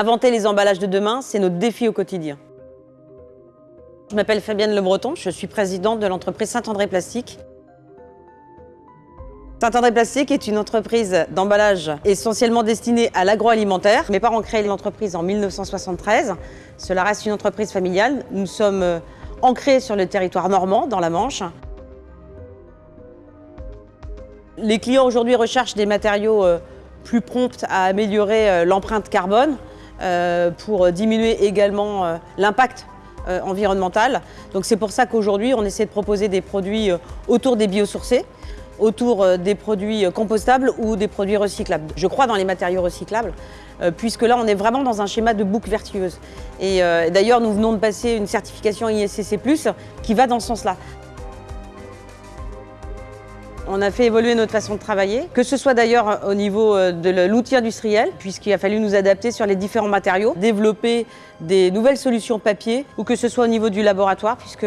Inventer les emballages de demain, c'est notre défi au quotidien. Je m'appelle Fabienne Le Breton, je suis présidente de l'entreprise Saint-André Plastique. Saint-André Plastique est une entreprise d'emballage essentiellement destinée à l'agroalimentaire. Mes parents ont créé l'entreprise en 1973. Cela reste une entreprise familiale. Nous sommes euh, ancrés sur le territoire normand, dans la Manche. Les clients aujourd'hui recherchent des matériaux euh, plus prompts à améliorer euh, l'empreinte carbone pour diminuer également l'impact environnemental. Donc c'est pour ça qu'aujourd'hui on essaie de proposer des produits autour des biosourcés autour euh, des produits euh, compostables ou des produits recyclables. Je crois dans les matériaux recyclables, euh, puisque là, on est vraiment dans un schéma de boucle vertueuse. Et d'ailleurs, nous venons de passer une certification ISCC+, qui va dans ce sens-là. On a fait évoluer notre façon de travailler, que ce soit d'ailleurs au niveau de l'outil industriel, puisqu'il a fallu nous adapter sur les différents matériaux, développer des nouvelles solutions papier, ou que ce soit au niveau du laboratoire, puisque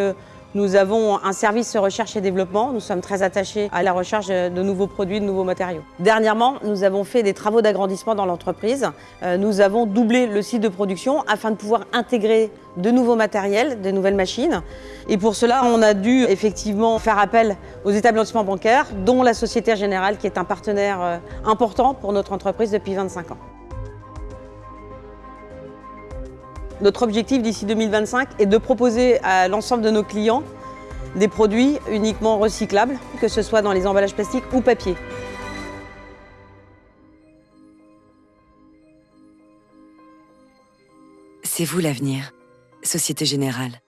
nous avons un service recherche et développement. Nous sommes très attachés à la recherche de nouveaux produits, de nouveaux matériaux. Dernièrement, nous avons fait des travaux d'agrandissement dans l'entreprise. Euh, nous avons doublé le site de production afin de pouvoir intégrer de nouveaux matériels, de nouvelles machines. Et pour cela, on a dû effectivement faire appel aux établissements bancaires, dont la Société Générale, qui est un partenaire euh, important pour notre entreprise depuis 25 ans. Notre objectif d'ici 2025 est de proposer à l'ensemble de nos clients des produits uniquement recyclables, que ce soit dans les emballages plastiques ou papier. C'est vous l'avenir, Société Générale.